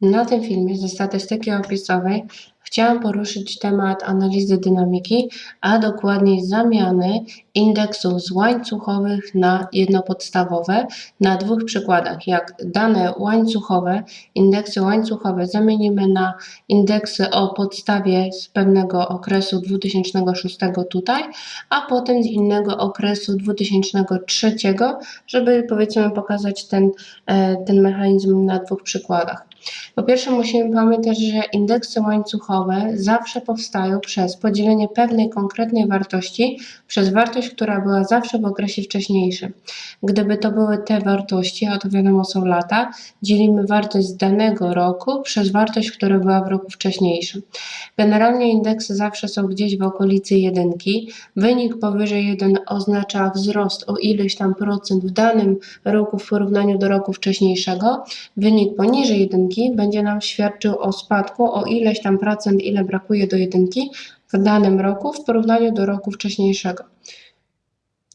Na tym filmie ze statystyki opisowej chciałam poruszyć temat analizy dynamiki, a dokładniej zamiany indeksów z łańcuchowych na jednopodstawowe na dwóch przykładach. Jak dane łańcuchowe, indeksy łańcuchowe zamienimy na indeksy o podstawie z pewnego okresu 2006 tutaj, a potem z innego okresu 2003, żeby powiedzmy pokazać ten, e, ten mechanizm na dwóch przykładach. Po pierwsze musimy pamiętać, że indeksy łańcuchowe zawsze powstają przez podzielenie pewnej konkretnej wartości przez wartość, która była zawsze w okresie wcześniejszym. Gdyby to były te wartości, a to wiadomo są lata, dzielimy wartość z danego roku przez wartość, która była w roku wcześniejszym. Generalnie indeksy zawsze są gdzieś w okolicy jedynki. Wynik powyżej 1 oznacza wzrost o ileś tam procent w danym roku w porównaniu do roku wcześniejszego. Wynik poniżej jedynki będzie nam świadczył o spadku o ileś tam procent, ile brakuje do jedynki w danym roku w porównaniu do roku wcześniejszego.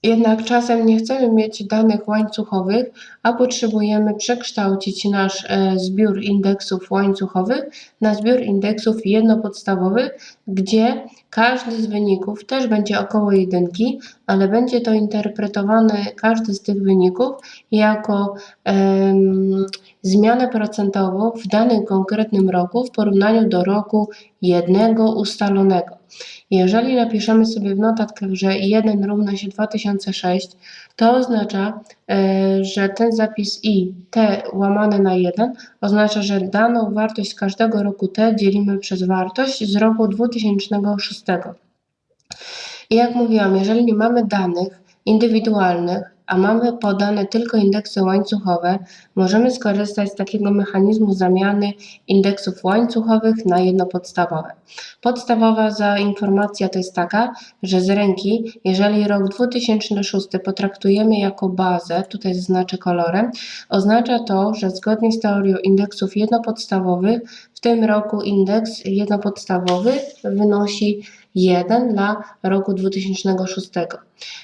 Jednak czasem nie chcemy mieć danych łańcuchowych, a potrzebujemy przekształcić nasz e, zbiór indeksów łańcuchowych na zbiór indeksów jednopodstawowych, gdzie każdy z wyników też będzie około jedynki, ale będzie to interpretowane, każdy z tych wyników, jako um, zmianę procentową w danym konkretnym roku w porównaniu do roku jednego ustalonego. Jeżeli napiszemy sobie w notatkach, że 1 równa się 2006, to oznacza, e, że ten zapis i t łamane na 1 oznacza, że daną wartość z każdego roku t dzielimy przez wartość z roku 2006. I jak mówiłam, jeżeli nie mamy danych indywidualnych, a mamy podane tylko indeksy łańcuchowe, możemy skorzystać z takiego mechanizmu zamiany indeksów łańcuchowych na jednopodstawowe. Podstawowa za informacja to jest taka, że z ręki, jeżeli rok 2006 potraktujemy jako bazę, tutaj zaznaczę kolorem, oznacza to, że zgodnie z teorią indeksów jednopodstawowych, w tym roku indeks jednopodstawowy wynosi 1 dla roku 2006.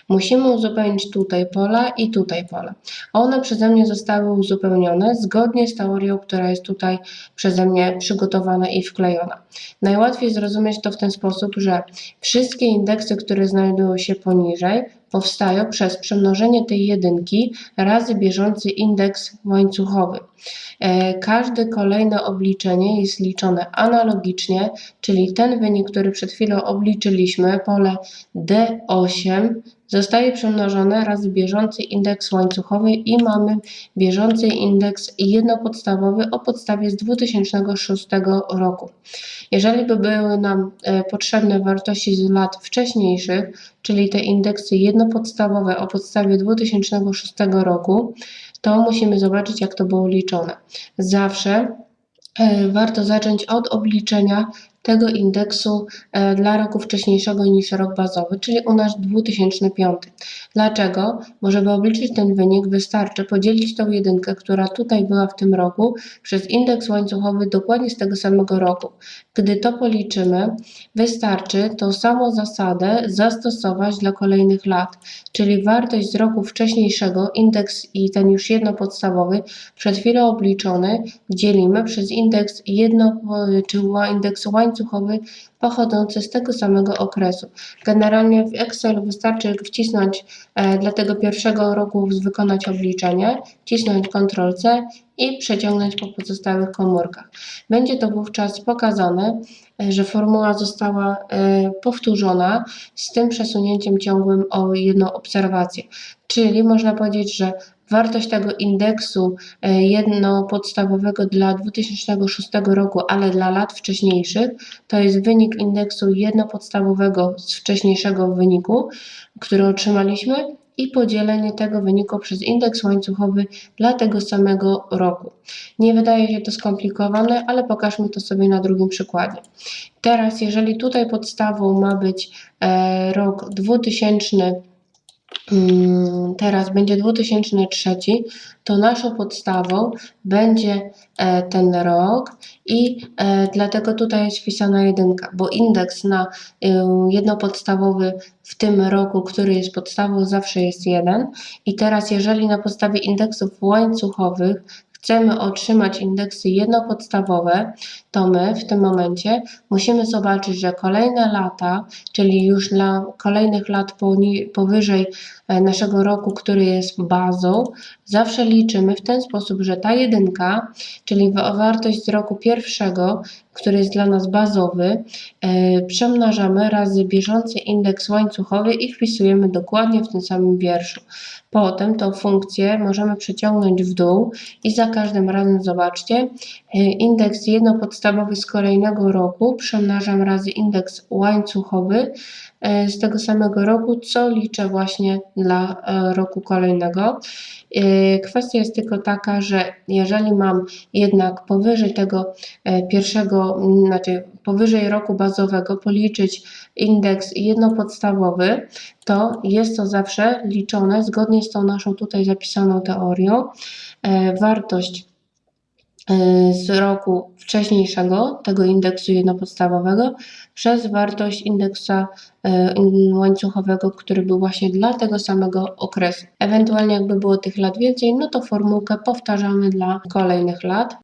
Musimy uzupełnić tutaj pola i tutaj pola. One przeze mnie zostały uzupełnione zgodnie z teorią, która jest tutaj przeze mnie przygotowana i wklejona. Najłatwiej zrozumieć to w ten sposób, że wszystkie indeksy, które znajdują się poniżej, powstają przez przemnożenie tej jedynki razy bieżący indeks łańcuchowy. E, każde kolejne obliczenie jest liczone analogicznie, czyli ten wynik, który przed chwilą obliczyliśmy, pole D8 zostaje przemnożone razy bieżący indeks łańcuchowy i mamy bieżący indeks jednopodstawowy o podstawie z 2006 roku. Jeżeli by były nam e, potrzebne wartości z lat wcześniejszych, czyli te indeksy jednopodstawowe o podstawie 2006 roku, to musimy zobaczyć, jak to było liczone. Zawsze e, warto zacząć od obliczenia tego indeksu e, dla roku wcześniejszego niż rok bazowy, czyli u nas 2005. Dlaczego? Bo żeby obliczyć ten wynik wystarczy podzielić tą jedynkę, która tutaj była w tym roku, przez indeks łańcuchowy dokładnie z tego samego roku. Gdy to policzymy, wystarczy tą samą zasadę zastosować dla kolejnych lat, czyli wartość z roku wcześniejszego, indeks i ten już jednopodstawowy, przed chwilą obliczony, dzielimy przez indeks jedno, czy indeks łańcuchowy, łańcuchowy pochodzący z tego samego okresu. Generalnie w Excelu wystarczy wcisnąć e, dla tego pierwszego roku wykonać obliczenie, wcisnąć Ctrl-C i przeciągnąć po pozostałych komórkach. Będzie to wówczas pokazane, e, że formuła została e, powtórzona z tym przesunięciem ciągłym o jedną obserwację. Czyli można powiedzieć, że Wartość tego indeksu e, jednopodstawowego dla 2006 roku, ale dla lat wcześniejszych, to jest wynik indeksu jednopodstawowego z wcześniejszego wyniku, który otrzymaliśmy i podzielenie tego wyniku przez indeks łańcuchowy dla tego samego roku. Nie wydaje się to skomplikowane, ale pokażmy to sobie na drugim przykładzie. Teraz, jeżeli tutaj podstawą ma być e, rok 2000 Mm, teraz będzie 2003, to naszą podstawą będzie e, ten rok i e, dlatego tutaj jest wpisana jedynka, bo indeks na e, jednopodstawowy w tym roku, który jest podstawą zawsze jest jeden. I teraz jeżeli na podstawie indeksów łańcuchowych chcemy otrzymać indeksy jednopodstawowe, to my w tym momencie musimy zobaczyć, że kolejne lata, czyli już dla kolejnych lat powyżej e, naszego roku, który jest bazą, zawsze liczymy w ten sposób, że ta jedynka, czyli wa- wartość z roku pierwszego, który jest dla nas bazowy, e, przemnażamy razy bieżący indeks łańcuchowy i wpisujemy dokładnie w tym samym wierszu. Potem tą funkcję możemy przeciągnąć w dół i za każdym razem zobaczcie, e, indeks jednopodstawowy z kolejnego roku przemnażam razy indeks łańcuchowy e, z tego samego roku, co liczę właśnie dla e, roku kolejnego. E, Kwestia jest tylko taka, że jeżeli mam jednak powyżej tego pierwszego, znaczy powyżej roku bazowego policzyć indeks jednopodstawowy, to jest to zawsze liczone zgodnie z tą naszą tutaj zapisaną teorią. Wartość z roku wcześniejszego, tego indeksu jednopodstawowego, przez wartość indeksa in- łańcuchowego, który był właśnie dla tego samego okresu. Ewentualnie jakby było tych lat więcej, no to formułkę powtarzamy dla kolejnych lat.